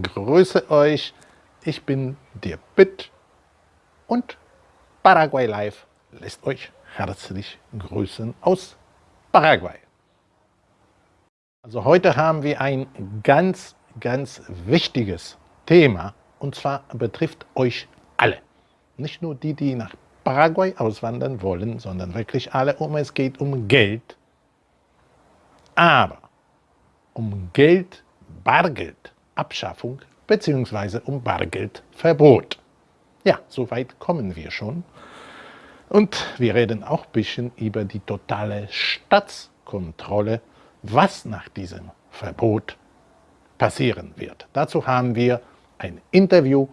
grüße euch. Ich bin der Bit und Paraguay Live lässt euch herzlich grüßen aus Paraguay. Also heute haben wir ein ganz, ganz wichtiges Thema und zwar betrifft euch alle. Nicht nur die, die nach Paraguay auswandern wollen, sondern wirklich alle. Um es geht um Geld. Aber um Geld, Bargeld, Abschaffung bzw. um Bargeldverbot. Ja, soweit kommen wir schon. Und wir reden auch ein bisschen über die totale Staatskontrolle, was nach diesem Verbot passieren wird. Dazu haben wir ein Interview.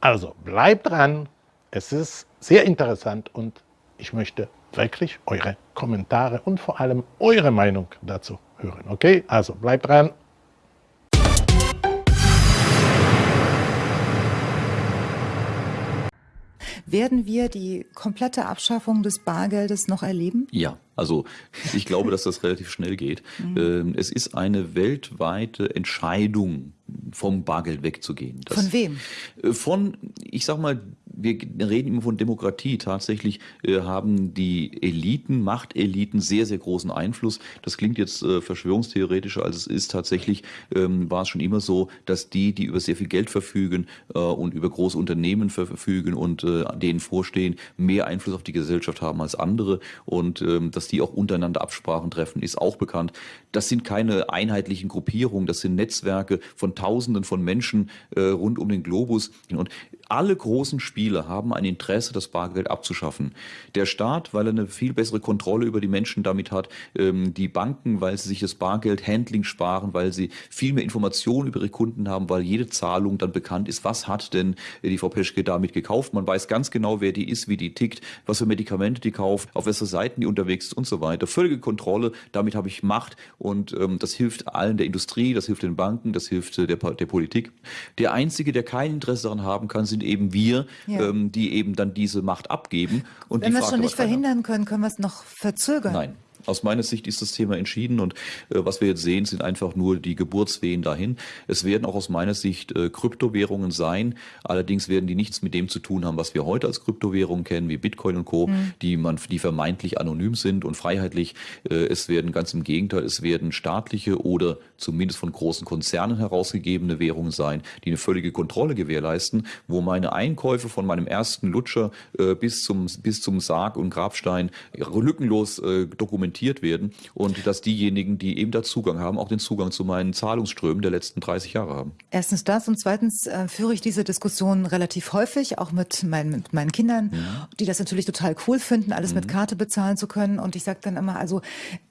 Also bleibt dran, es ist sehr interessant und ich möchte wirklich eure Kommentare und vor allem eure Meinung dazu hören. Okay, also bleibt dran. Werden wir die komplette Abschaffung des Bargeldes noch erleben? Ja, also ich glaube, dass das relativ schnell geht. Mhm. Ähm, es ist eine weltweite Entscheidung, vom Bargeld wegzugehen. Das von wem? Äh, von, ich sag mal, wir reden immer von Demokratie. Tatsächlich äh, haben die Eliten, Machteliten sehr, sehr großen Einfluss. Das klingt jetzt äh, verschwörungstheoretischer, als es ist. Tatsächlich ähm, war es schon immer so, dass die, die über sehr viel Geld verfügen äh, und über große Unternehmen verfügen und äh, denen vorstehen, mehr Einfluss auf die Gesellschaft haben als andere. Und ähm, dass die auch untereinander Absprachen treffen, ist auch bekannt. Das sind keine einheitlichen Gruppierungen, das sind Netzwerke von Tausenden von Menschen äh, rund um den Globus. Und alle großen Spiele haben ein Interesse, das Bargeld abzuschaffen. Der Staat, weil er eine viel bessere Kontrolle über die Menschen damit hat, ähm, die Banken, weil sie sich das Bargeld-Handling sparen, weil sie viel mehr Informationen über ihre Kunden haben, weil jede Zahlung dann bekannt ist, was hat denn die Frau Peschke damit gekauft. Man weiß ganz genau, wer die ist, wie die tickt, was für Medikamente die kauft, auf welche Seiten die unterwegs ist und so weiter. Völlige Kontrolle, damit habe ich Macht und ähm, das hilft allen der Industrie, das hilft den Banken, das hilft äh, der, der Politik. Der Einzige, der kein Interesse daran haben kann, sind sind eben wir, ja. Ähm, die eben dann diese Macht abgeben. Und Wenn wir es schon nicht verhindern können, können wir es noch verzögern. Nein, aus meiner Sicht ist das Thema entschieden und äh, was wir jetzt sehen, sind einfach nur die Geburtswehen dahin. Es werden auch aus meiner Sicht äh, Kryptowährungen sein. Allerdings werden die nichts mit dem zu tun haben, was wir heute als Kryptowährungen kennen, wie Bitcoin und Co., mhm. die man, die vermeintlich anonym sind und freiheitlich. Äh, es werden ganz im Gegenteil, es werden staatliche oder zumindest von großen Konzernen herausgegebene Währungen sein, die eine völlige Kontrolle gewährleisten, wo meine Einkäufe von meinem ersten Lutscher äh, bis zum bis zum Sarg und Grabstein lückenlos äh, dokumentiert dokumentiert werden und dass diejenigen, die eben da Zugang haben, auch den Zugang zu meinen Zahlungsströmen der letzten 30 Jahre haben. Erstens das und zweitens äh, führe ich diese Diskussion relativ häufig, auch mit, mein, mit meinen Kindern, ja. die das natürlich total cool finden, alles mhm. mit Karte bezahlen zu können. Und ich sage dann immer, also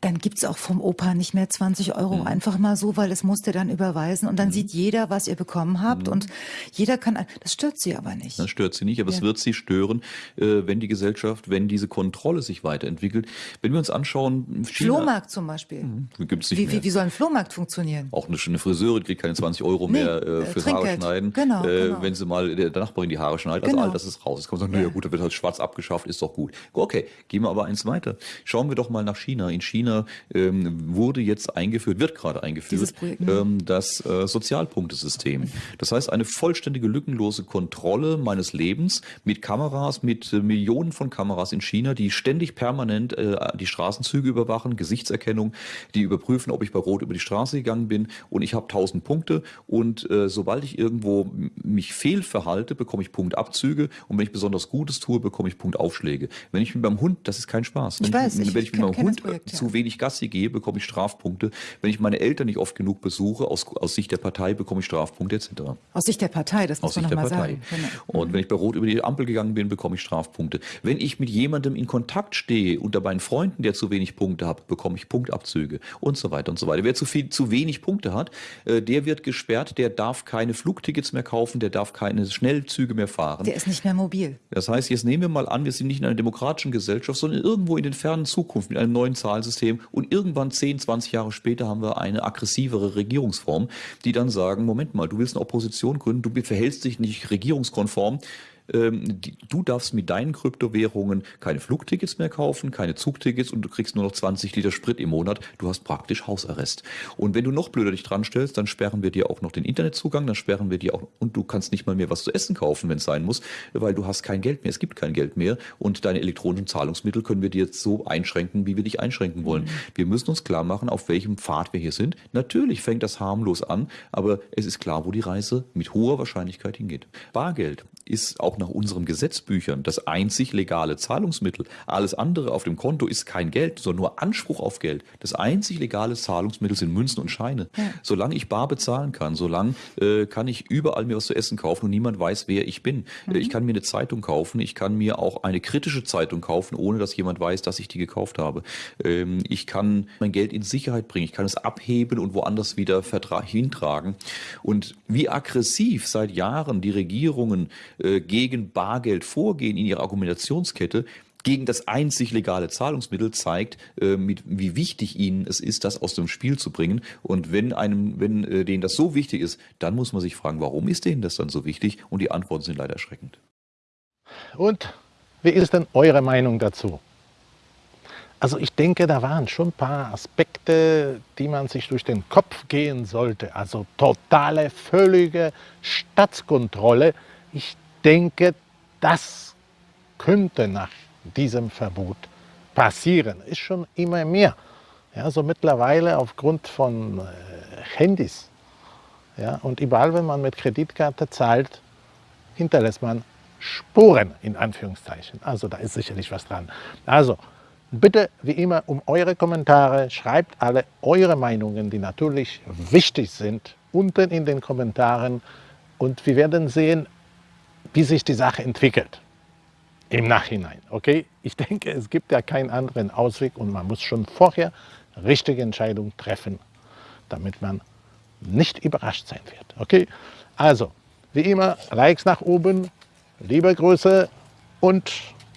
dann gibt es auch vom Opa nicht mehr 20 Euro mhm. einfach mal so, weil es musste dann überweisen und dann mhm. sieht jeder, was ihr bekommen habt mhm. und jeder kann, das stört sie aber nicht. Das stört sie nicht, aber ja. es wird sie stören, äh, wenn die Gesellschaft, wenn diese Kontrolle sich weiterentwickelt. Wenn wir uns anschauen, China. Flohmarkt zum Beispiel. Mhm. Gibt's nicht wie, wie, wie, soll ein Flohmarkt funktionieren? Auch eine, eine Friseurin kriegt keine 20 Euro nee, mehr äh, fürs Haare schneiden, genau, äh, genau. wenn sie mal der, Nachbarin die Haare schneidet. Also genau. all das ist raus. Jetzt kann man sagen, ja. naja gut, da wird halt schwarz abgeschafft, ist doch gut. Okay, gehen wir aber eins weiter. Schauen wir doch mal nach China. In China ähm, wurde jetzt eingeführt, wird gerade eingeführt, ne? ähm, das äh, Sozialpunktesystem. Das heißt, eine vollständige, lückenlose Kontrolle meines Lebens mit Kameras, mit äh, Millionen von Kameras in China, die ständig permanent äh, die Straßenzüge Züge überwachen, Gesichtserkennung, die überprüfen, ob ich bei Rot über die Straße gegangen bin und ich habe 1000 Punkte und äh, sobald ich irgendwo mich fehlverhalte, bekomme ich Punktabzüge und wenn ich besonders Gutes tue, bekomme ich Punktaufschläge. Wenn ich mit meinem Hund, das ist kein Spaß. Wenn ich, weiß, ich, wenn ich mit meinem Hund Projekt, ja. zu wenig Gassi gehe, bekomme ich Strafpunkte. Wenn ich meine Eltern nicht oft genug besuche, aus, aus Sicht der Partei, bekomme ich Strafpunkte etc. Aus Sicht der Partei, das muss aus man nochmal sagen. Genau. Und wenn ich bei Rot über die Ampel gegangen bin, bekomme ich Strafpunkte. Wenn ich mit jemandem in Kontakt stehe unter meinen Freunden, der zu wenig Punkte habe, bekomme ich Punktabzüge und so weiter und so weiter. Wer zu viel, zu wenig Punkte hat, äh, der wird gesperrt, der darf keine Flugtickets mehr kaufen, der darf keine Schnellzüge mehr fahren. Der ist nicht mehr mobil. Das heißt, jetzt nehmen wir mal an, wir sind nicht in einer demokratischen Gesellschaft, sondern irgendwo in den fernen Zukunft mit einem neuen Zahlsystem und irgendwann 10, 20 Jahre später haben wir eine aggressivere Regierungsform, die dann sagen, Moment mal, du willst eine Opposition gründen, du verhältst dich nicht regierungskonform, ähm, die, du darfst mit deinen Kryptowährungen keine Flugtickets mehr kaufen, keine Zugtickets und du kriegst nur noch 20 Liter Sprit im Monat. Du hast praktisch Hausarrest. Und wenn du noch blöder dich dran stellst, dann sperren wir dir auch noch den Internetzugang, dann sperren wir dir auch, und du kannst nicht mal mehr was zu essen kaufen, wenn es sein muss, weil du hast kein Geld mehr. Es gibt kein Geld mehr und deine elektronischen Zahlungsmittel können wir dir jetzt so einschränken, wie wir dich einschränken wollen. Mhm. Wir müssen uns klar machen, auf welchem Pfad wir hier sind. Natürlich fängt das harmlos an, aber es ist klar, wo die Reise mit hoher Wahrscheinlichkeit hingeht. Bargeld ist auch nach unseren Gesetzbüchern das einzig legale Zahlungsmittel. Alles andere auf dem Konto ist kein Geld, sondern nur Anspruch auf Geld. Das einzig legale Zahlungsmittel sind Münzen und Scheine. Ja. Solange ich bar bezahlen kann, solange äh, kann ich überall mir was zu essen kaufen und niemand weiß, wer ich bin. Mhm. Ich kann mir eine Zeitung kaufen, ich kann mir auch eine kritische Zeitung kaufen, ohne dass jemand weiß, dass ich die gekauft habe. Ähm, ich kann mein Geld in Sicherheit bringen, ich kann es abheben und woanders wieder hintragen. Und wie aggressiv seit Jahren die Regierungen äh, gegen Bargeld vorgehen in ihrer Argumentationskette, gegen das einzig legale Zahlungsmittel zeigt, äh, mit, wie wichtig ihnen es ist, das aus dem Spiel zu bringen. Und wenn einem, wenn äh, denen das so wichtig ist, dann muss man sich fragen, warum ist denen das dann so wichtig? Und die Antworten sind leider erschreckend. Und wie ist denn eure Meinung dazu? Also ich denke, da waren schon ein paar Aspekte, die man sich durch den Kopf gehen sollte. Also totale, völlige Staatskontrolle. Ich denke, das könnte nach diesem Verbot passieren. Ist schon immer mehr. Ja, so mittlerweile aufgrund von äh, Handys ja, und überall, wenn man mit Kreditkarte zahlt, hinterlässt man Spuren in Anführungszeichen. Also da ist sicherlich was dran. Also bitte wie immer um eure Kommentare. Schreibt alle eure Meinungen, die natürlich wichtig sind, unten in den Kommentaren. Und wir werden sehen, wie sich die Sache entwickelt im Nachhinein. Okay? Ich denke, es gibt ja keinen anderen Ausweg und man muss schon vorher richtige Entscheidungen treffen, damit man nicht überrascht sein wird. Okay? Also, wie immer, Likes nach oben, liebe Grüße und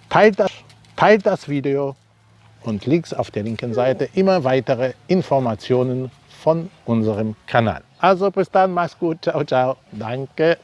teilt das, teilt das Video und links auf der linken Seite immer weitere Informationen von unserem Kanal. Also bis dann, mach's gut, ciao, ciao, danke.